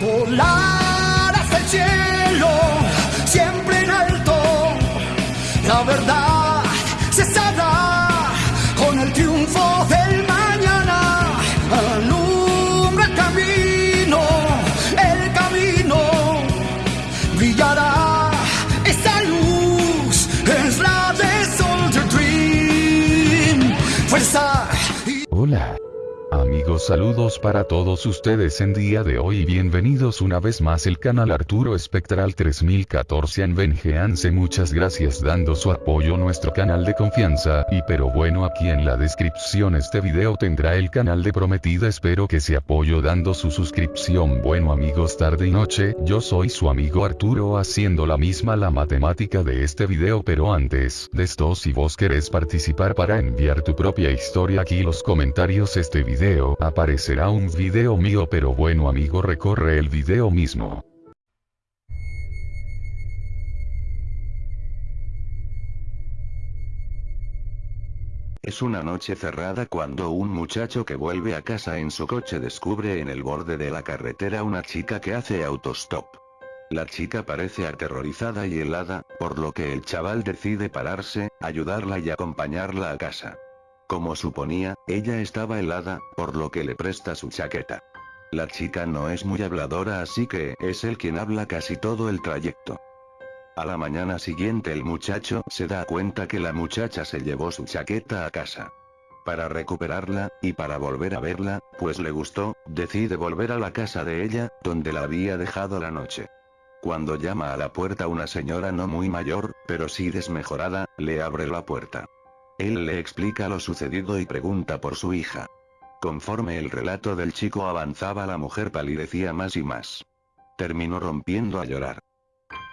Volar hasta el cielo, saludos para todos ustedes en día de hoy y bienvenidos una vez más el canal Arturo Espectral 3014 en Vengeance. Muchas gracias dando su apoyo a nuestro canal de confianza. Y pero bueno aquí en la descripción este video tendrá el canal de prometida. Espero que se apoyo dando su suscripción. Bueno amigos tarde y noche. Yo soy su amigo Arturo haciendo la misma la matemática de este video. Pero antes de esto si vos querés participar para enviar tu propia historia aquí los comentarios. Este video aparecerá un video mío pero bueno amigo recorre el video mismo. Es una noche cerrada cuando un muchacho que vuelve a casa en su coche descubre en el borde de la carretera una chica que hace autostop. La chica parece aterrorizada y helada, por lo que el chaval decide pararse, ayudarla y acompañarla a casa. Como suponía, ella estaba helada, por lo que le presta su chaqueta. La chica no es muy habladora así que es él quien habla casi todo el trayecto. A la mañana siguiente el muchacho se da cuenta que la muchacha se llevó su chaqueta a casa. Para recuperarla, y para volver a verla, pues le gustó, decide volver a la casa de ella, donde la había dejado la noche. Cuando llama a la puerta una señora no muy mayor, pero sí desmejorada, le abre la puerta. Él le explica lo sucedido y pregunta por su hija. Conforme el relato del chico avanzaba la mujer palidecía más y más. Terminó rompiendo a llorar.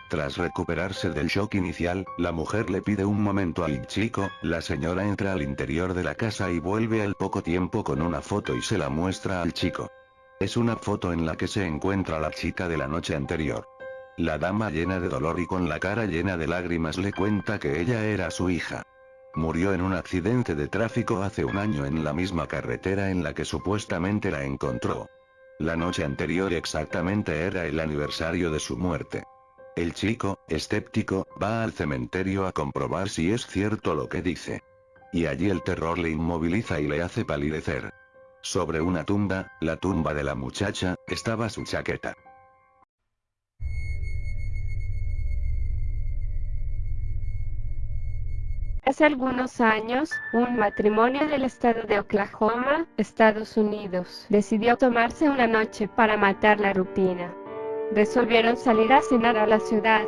Tras recuperarse del shock inicial, la mujer le pide un momento al chico, la señora entra al interior de la casa y vuelve al poco tiempo con una foto y se la muestra al chico. Es una foto en la que se encuentra la chica de la noche anterior. La dama llena de dolor y con la cara llena de lágrimas le cuenta que ella era su hija. Murió en un accidente de tráfico hace un año en la misma carretera en la que supuestamente la encontró. La noche anterior exactamente era el aniversario de su muerte. El chico, escéptico, va al cementerio a comprobar si es cierto lo que dice. Y allí el terror le inmoviliza y le hace palidecer. Sobre una tumba, la tumba de la muchacha, estaba su chaqueta. Hace algunos años, un matrimonio del estado de Oklahoma, Estados Unidos, decidió tomarse una noche para matar la rutina. Resolvieron salir a cenar a la ciudad.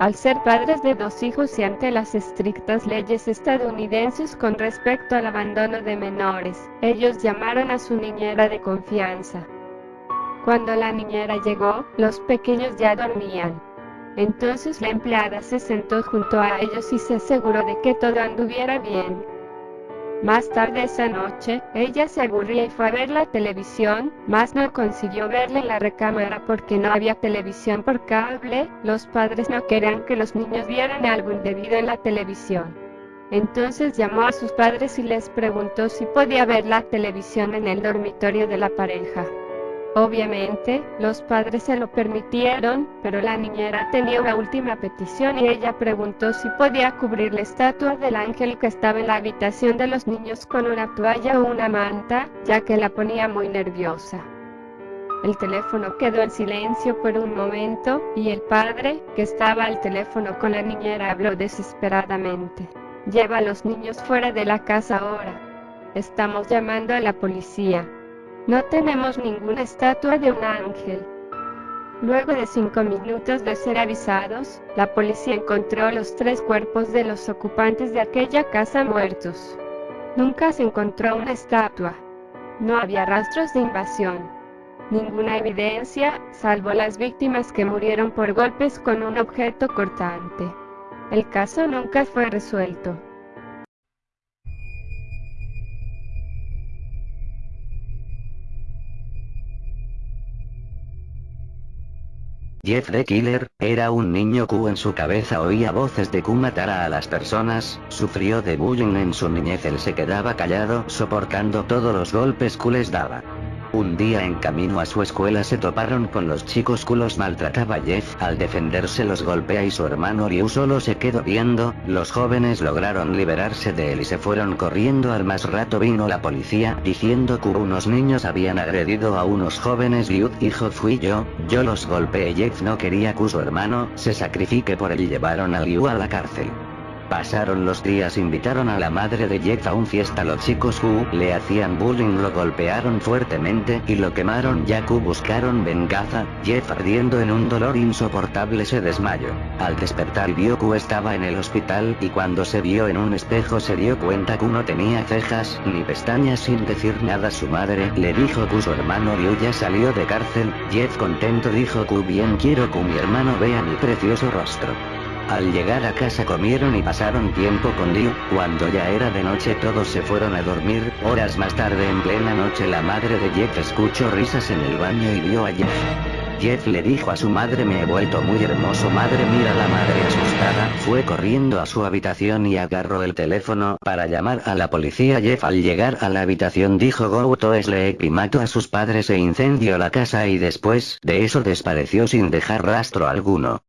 Al ser padres de dos hijos y ante las estrictas leyes estadounidenses con respecto al abandono de menores, ellos llamaron a su niñera de confianza. Cuando la niñera llegó, los pequeños ya dormían. Entonces la empleada se sentó junto a ellos y se aseguró de que todo anduviera bien. Más tarde esa noche, ella se aburría y fue a ver la televisión, mas no consiguió verla en la recámara porque no había televisión por cable, los padres no querían que los niños vieran algo indebido en la televisión. Entonces llamó a sus padres y les preguntó si podía ver la televisión en el dormitorio de la pareja. Obviamente, los padres se lo permitieron, pero la niñera tenía una última petición y ella preguntó si podía cubrir la estatua del ángel que estaba en la habitación de los niños con una toalla o una manta, ya que la ponía muy nerviosa. El teléfono quedó en silencio por un momento, y el padre, que estaba al teléfono con la niñera, habló desesperadamente. Lleva a los niños fuera de la casa ahora. Estamos llamando a la policía. No tenemos ninguna estatua de un ángel. Luego de cinco minutos de ser avisados, la policía encontró los tres cuerpos de los ocupantes de aquella casa muertos. Nunca se encontró una estatua. No había rastros de invasión. Ninguna evidencia, salvo las víctimas que murieron por golpes con un objeto cortante. El caso nunca fue resuelto. Jeff the Killer, era un niño Q en su cabeza oía voces de Q matara a las personas, sufrió de bullying en su niñez él se quedaba callado soportando todos los golpes Q les daba. Un día en camino a su escuela se toparon con los chicos culos maltrataba Jeff, al defenderse los golpea y su hermano Ryu solo se quedó viendo, los jóvenes lograron liberarse de él y se fueron corriendo. Al más rato vino la policía diciendo que unos niños habían agredido a unos jóvenes. Ryu hijo fui yo, yo los golpeé. Jeff no quería que su hermano se sacrifique por él y llevaron a Ryu a la cárcel. Pasaron los días invitaron a la madre de Jeff a un fiesta. Los chicos Hu le hacían bullying lo golpearon fuertemente y lo quemaron. Yaku buscaron venganza, Jeff ardiendo en un dolor insoportable se desmayó. Al despertar vio que estaba en el hospital y cuando se vio en un espejo se dio cuenta que no tenía cejas ni pestañas sin decir nada. Su madre le dijo que su hermano Ryu ya salió de cárcel, Jeff contento dijo que bien quiero que mi hermano vea mi precioso rostro. Al llegar a casa comieron y pasaron tiempo con Liu, cuando ya era de noche todos se fueron a dormir, horas más tarde en plena noche la madre de Jeff escuchó risas en el baño y vio a Jeff. Jeff le dijo a su madre me he vuelto muy hermoso madre mira la madre asustada, fue corriendo a su habitación y agarró el teléfono para llamar a la policía. Jeff al llegar a la habitación dijo go to sleep y mató a sus padres e incendió la casa y después de eso desapareció sin dejar rastro alguno.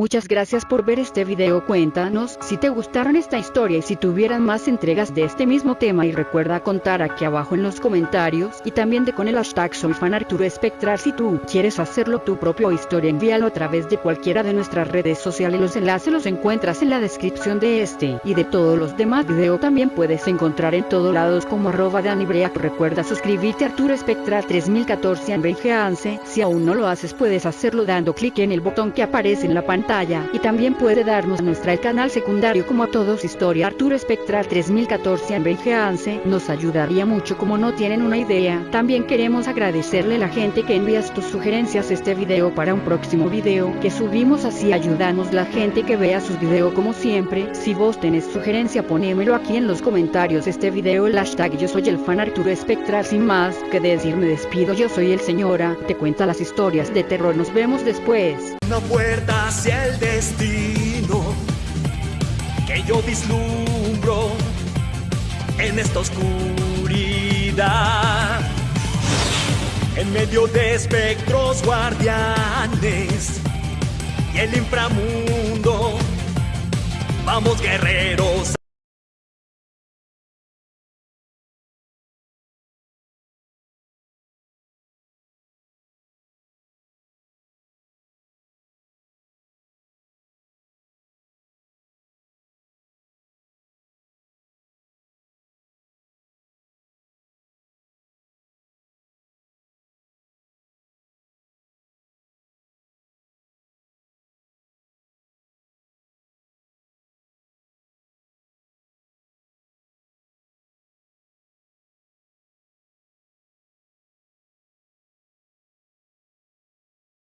Muchas gracias por ver este video. Cuéntanos si te gustaron esta historia y si tuvieran más entregas de este mismo tema. Y recuerda contar aquí abajo en los comentarios y también de con el hashtag soy fan Arturo Espectral si tú quieres hacerlo tu propia historia envíalo a través de cualquiera de nuestras redes sociales. Los enlaces los encuentras en la descripción de este y de todos los demás videos. También puedes encontrar en todos lados como arroba Danibreak recuerda suscribirte a Arturo Espectral 3014 en VGANSE si aún no lo haces puedes hacerlo dando clic en el botón que aparece en la pantalla y también puede darnos nuestra el canal secundario como a todos historia Arturo Espectral 3014 en VGANSE nos ayudaría mucho como no tienen una idea. También queremos agradecerle a la gente que envías tus sugerencias este video para un próximo video que subimos así ayudamos la gente que vea sus videos como siempre. Si vos tenés sugerencia ponémelo aquí en los comentarios este video el hashtag yo soy el fan Arturo Espectral sin más que decir me despido yo soy el señora te cuenta las historias de terror nos vemos después. Una puerta hacia el destino que yo vislumbro en esta oscuridad. En medio de espectros guardianes y el inframundo, vamos guerreros.